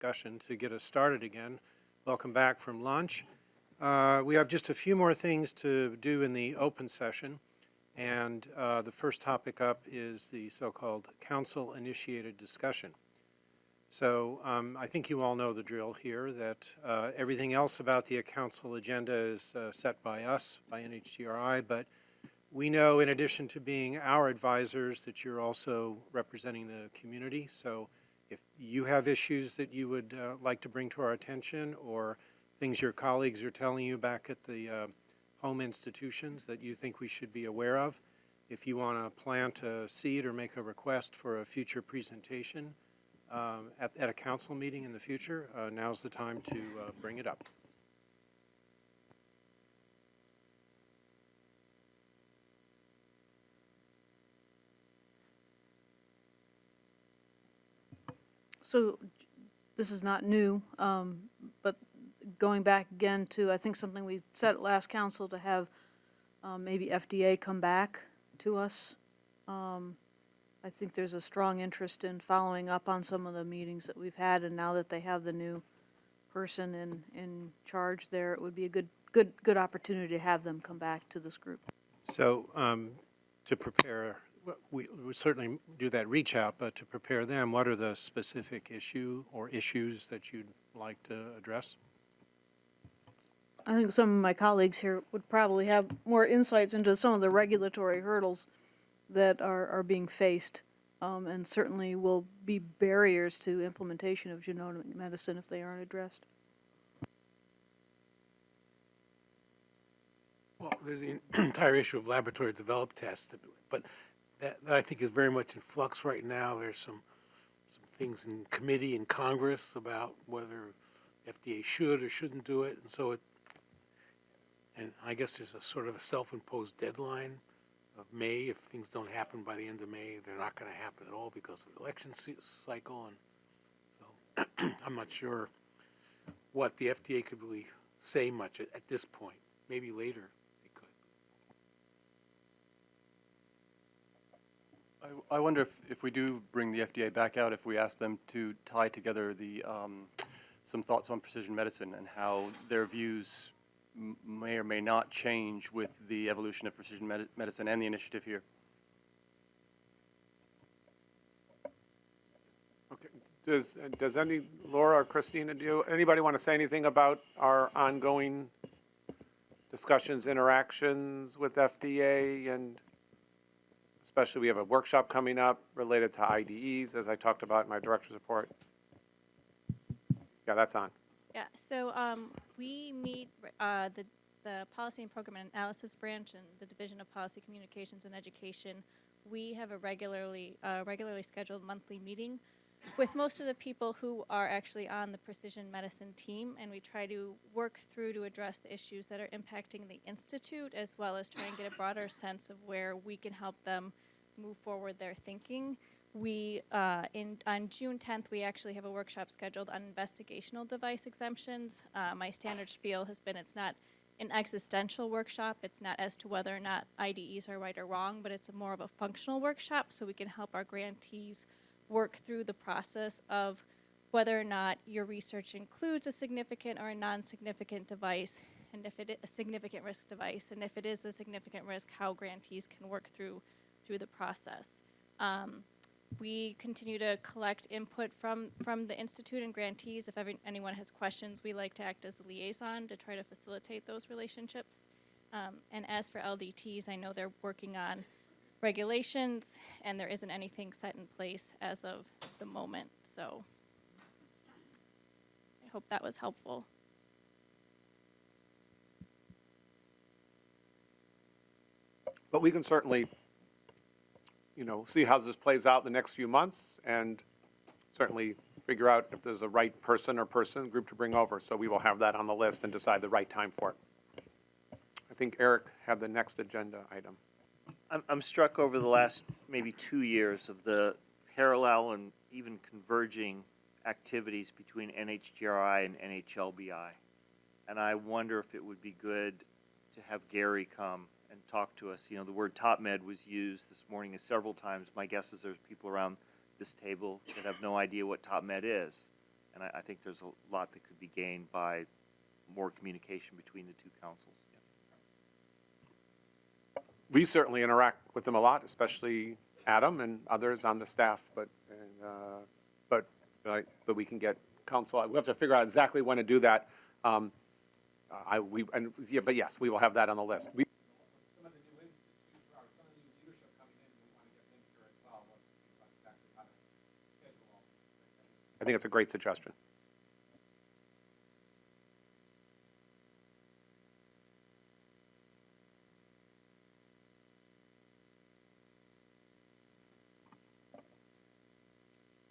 discussion to get us started again. Welcome back from lunch. Uh, We have just a few more things to do in the open session. And uh, the first topic up is the so-called council-initiated discussion. So um, I think you all know the drill here, that uh, everything else about the council agenda is uh, set by us, by NHGRI, but we know in addition to being our advisors that you're also representing the community. So if you have issues that you would uh, like to bring to our attention or things your colleagues are telling you back at the uh, home institutions that you think we should be aware of, if you want to plant a seed or make a request for a future presentation um, at, at a council meeting in the future, uh, now's the time to uh, bring it up. So this is not new, um, but going back again to, I think something we said at last council to have um, maybe FDA come back to us. Um, I think there's a strong interest in following up on some of the meetings that we've had, and now that they have the new person in, in charge there, it would be a good, good, good opportunity to have them come back to this group. So um, to prepare, we we certainly do that reach out, but to prepare them, what are the specific issue or issues that you'd like to address? I think some of my colleagues here would probably have more insights into some of the regulatory hurdles that are, are being faced, um, and certainly will be barriers to implementation of genomic medicine if they aren't addressed. Well, there's the entire issue of laboratory developed tests, but that, that I think is very much in flux right now. There's some, some things in committee in Congress about whether FDA should or shouldn't do it, and so it, and I guess there's a sort of a self-imposed deadline of May. If things don't happen by the end of May, they're not gonna happen at all because of the election cycle, and so I'm not sure what the FDA could really say much at, at this point. Maybe later they could. I, I wonder if, if we do bring the FDA back out, if we ask them to tie together the, um, some thoughts on precision medicine and how their views may or may not change with the evolution of precision medi- medicine and the initiative here. Okay, does, does any, Laura or Christina, do, anybody want to say anything about our ongoing discussions, interactions with FDA and especially we have a workshop coming up related to IDEs, as I talked about in my director's report. Yeah, that's on. Yeah, so um, we meet uh, the, the Policy and Program Analysis Branch and the Division of Policy Communications and Education. We have a regularly, uh, regularly scheduled monthly meeting with most of the people who are actually on the precision medicine team, and we try to work through to address the issues that are impacting the institute, as well as try and get a broader sense of where we can help them move forward their thinking. We, uh, in, on June 10th, we actually have a workshop scheduled on investigational device exemptions. Uh, my standard spiel has been it's not an existential workshop. It's not as to whether or not IDEs are right or wrong, but it's more of a functional workshop so we can help our grantees work through the process of whether or not your research includes a significant or a non-significant device, and if it is a significant risk device, and if it is a significant risk, how grantees can work through through the process. Um, we continue to collect input from from the institute and grantees. If anyone has questions, we like to act as a liaison to try to facilitate those relationships. Um, and as for LDTs, I know they're working on regulations, and there isn't anything set in place as of the moment. So I hope that was helpful. But we can certainly, you know, see how this plays out in the next few months and certainly figure out if there's a right person or person, group to bring over. So we will have that on the list and decide the right time for it. I think Eric had the next agenda item. I'm, I'm struck over the last maybe two years of the parallel and even converging activities between NHGRI and NHLBI. And I wonder if it would be good to have Gary come and talk to us. You know, the word TOPMed was used this morning several times. My guess is there's people around this table that have no idea what TOPMed is. And I, I think there's a lot that could be gained by more communication between the two councils. We certainly interact with them a lot, especially Adam and others on the staff, but, and, uh, but, right, but we can get council, we have to figure out exactly when to do that. Um, I, we, and, yeah, but yes, we will have that on the list. We, I think it's a great suggestion.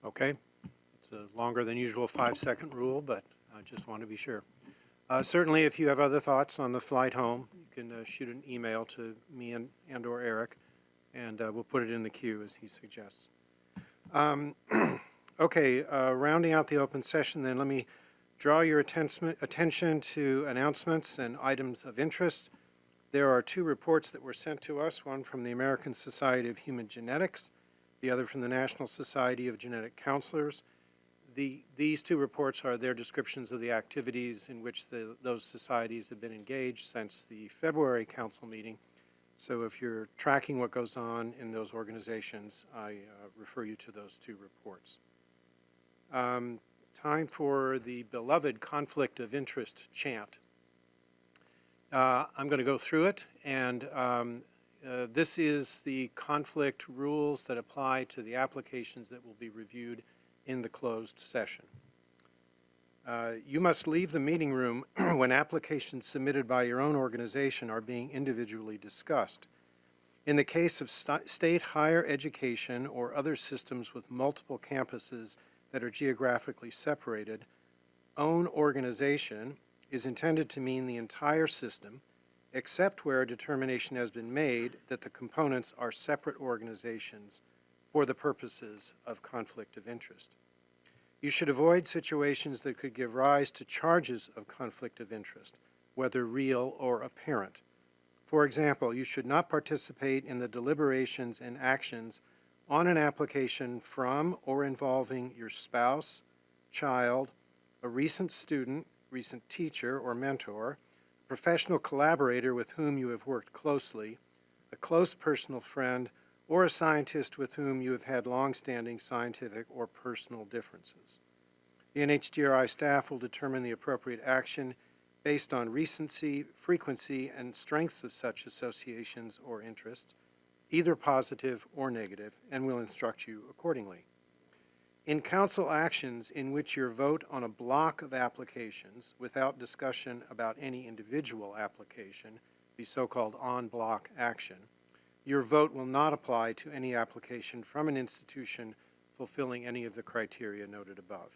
Okay? It's a longer than usual five-second rule, but I just want to be sure. Uh, Certainly, if you have other thoughts on the flight home, you can uh, shoot an email to me and and/or Eric, and uh, we'll put it in the queue as he suggests. Um, Okay, uh, rounding out the open session, then, let me draw your attention to announcements and items of interest. There are two reports that were sent to us, one from the American Society of Human Genetics, the other from the National Society of Genetic Counselors. The, these two reports are their descriptions of the activities in which the, those societies have been engaged since the February council meeting. So if you're tracking what goes on in those organizations, I uh, refer you to those two reports. Um, time for the beloved conflict of interest chant. Uh, I'm going to go through it, and um, uh, this is the conflict rules that apply to the applications that will be reviewed in the closed session. Uh, You must leave the meeting room when applications submitted by your own organization are being individually discussed. In the case of st- state higher education or other systems with multiple campuses that are geographically separated, own organization is intended to mean the entire system, except where a determination has been made that the components are separate organizations for the purposes of conflict of interest. You should avoid situations that could give rise to charges of conflict of interest, whether real or apparent. For example, you should not participate in the deliberations and actions on an application from or involving your spouse, child, a recent student, recent teacher or mentor, professional collaborator with whom you have worked closely, a close personal friend, or a scientist with whom you have had longstanding scientific or personal differences. The NHGRI staff will determine the appropriate action based on recency, frequency, and strengths of such associations or interests, either positive or negative, and will instruct you accordingly. In council actions in which your vote on a block of applications without discussion about any individual application, the so-called on-block action, your vote will not apply to any application from an institution fulfilling any of the criteria noted above.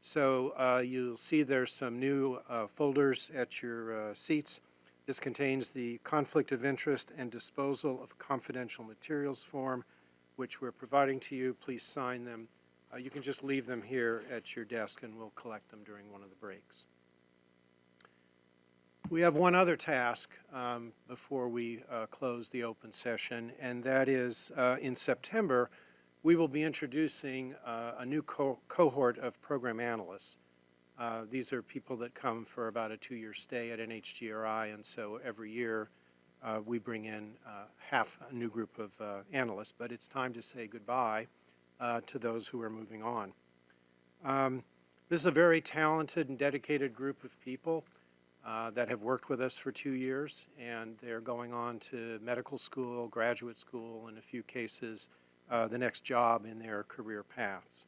So uh, you'll see there's some new uh, folders at your uh, seats. This contains the Conflict of Interest and Disposal of Confidential Materials form, which we're providing to you. Please sign them. Uh, You can just leave them here at your desk, and we'll collect them during one of the breaks. We have one other task um, before we uh, close the open session, and that is, uh, in September, we will be introducing uh, a new co- cohort of program analysts. Uh, These are people that come for about a two-year stay at NHGRI, and so every year, uh, we bring in half a new group of analysts, but it's time to say goodbye uh, to those who are moving on. Um, This is a very talented and dedicated group of people uh, that have worked with us for two years, and they're going on to medical school, graduate school, in a few cases, uh, the next job in their career paths.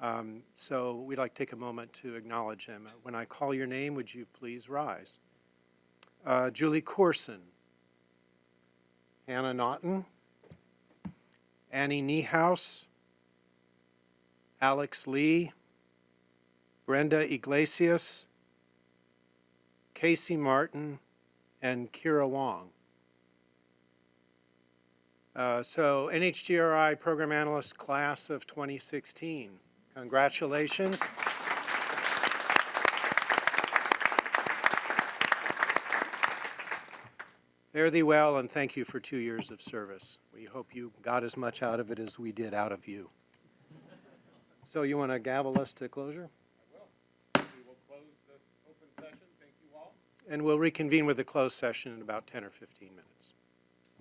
Um, So we'd like to take a moment to acknowledge them. When I call your name, would you please rise? Uh, Julie Corson, Hannah Naughton, Annie Niehaus, Alex Lee, Brenda Iglesias, Casey Martin, and Kira Wong. Uh, So NHGRI Program Analyst Class of 2016. Congratulations. Fare thee well, and thank you for two years of service. We hope you got as much out of it as we did out of you. So you want to gavel us to closure? I will. We will close this open session. Thank you all. And we'll reconvene with the closed session in about 10 or 15 minutes.